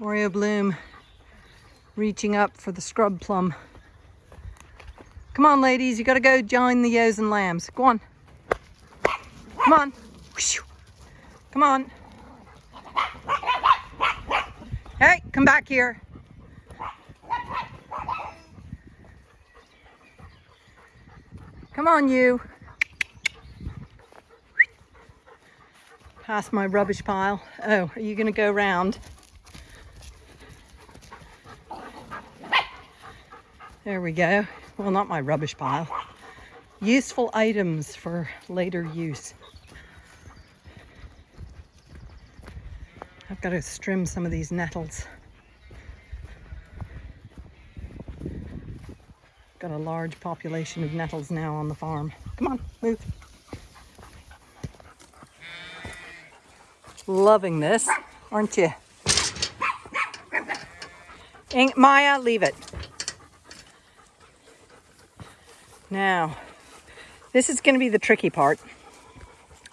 Oreo Bloom reaching up for the scrub plum. Come on, ladies, you gotta go join the ewes and lambs. Go on. Come on. Come on. Hey, come back here. Come on, you. Past my rubbish pile. Oh, are you gonna go round? There we go. Well, not my rubbish pile. Useful items for later use. I've got to trim some of these nettles. Got a large population of nettles now on the farm. Come on, move. Loving this, aren't you? Maya, leave it. Now, this is going to be the tricky part.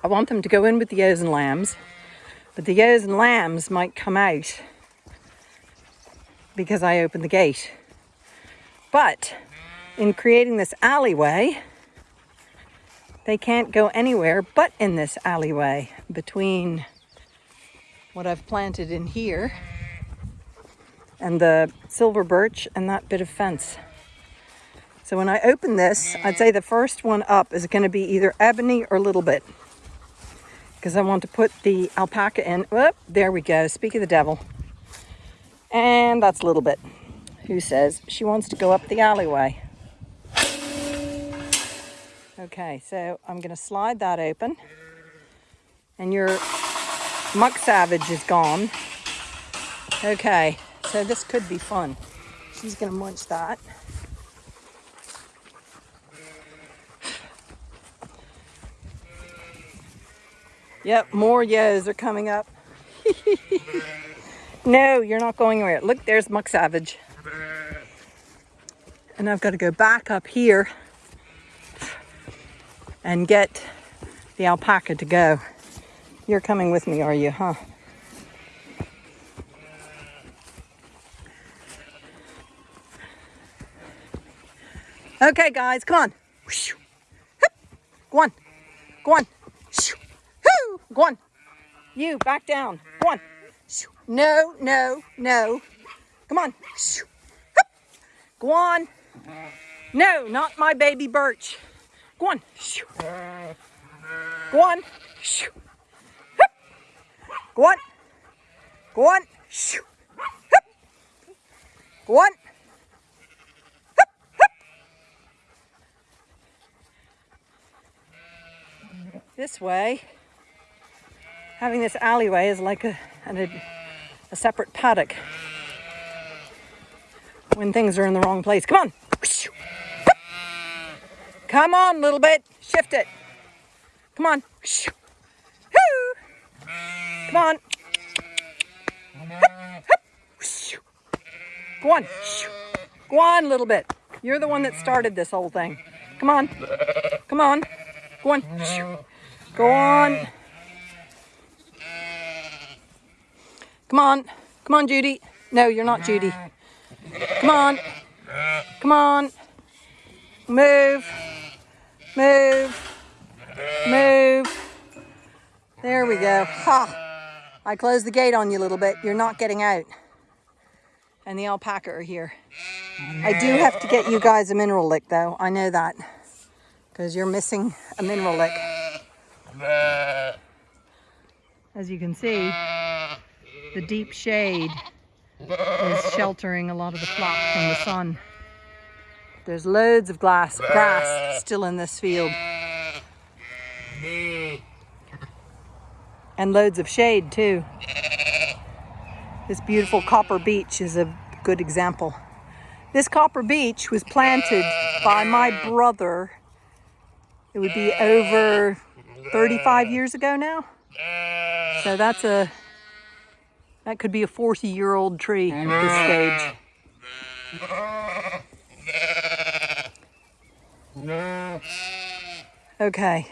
I want them to go in with the ewes and lambs, but the ewes and lambs might come out because I opened the gate. But in creating this alleyway, they can't go anywhere but in this alleyway between what I've planted in here and the silver birch and that bit of fence. So when I open this, I'd say the first one up is going to be either ebony or little bit. Because I want to put the alpaca in. There we go. Speak of the devil. And that's little bit. Who says she wants to go up the alleyway. Okay, so I'm going to slide that open. And your muck savage is gone. Okay, so this could be fun. She's going to munch that. Yep, more yos are coming up. no, you're not going anywhere. Look, there's Muck Savage. And I've got to go back up here and get the alpaca to go. You're coming with me, are you, huh? Okay, guys, come on. Go on. Go on. Go on. You, back down. Go on. No, no, no. Come on. Go on. No, not my baby birch. Go on. Go on. Go on. Go on. Go on. This way, having this alleyway is like a, a, a separate paddock when things are in the wrong place. Come on. Come on, little bit. Shift it. Come on. Come on. Go on. Go on, little bit. You're the one that started this whole thing. Come on. Come on. Go on. Go on. Come on. Come on, Judy. No, you're not Judy. Come on. Come on. Move. Move. Move. There we go. Ha! I closed the gate on you a little bit. You're not getting out. And the alpaca are here. I do have to get you guys a mineral lick though. I know that. Because you're missing a mineral lick. As you can see, the deep shade is sheltering a lot of the flock from the sun. There's loads of glass, grass still in this field. And loads of shade too. This beautiful copper beech is a good example. This copper beech was planted by my brother. It would be over 35 years ago now. So that's a that could be a 40 year old tree at this stage. Okay.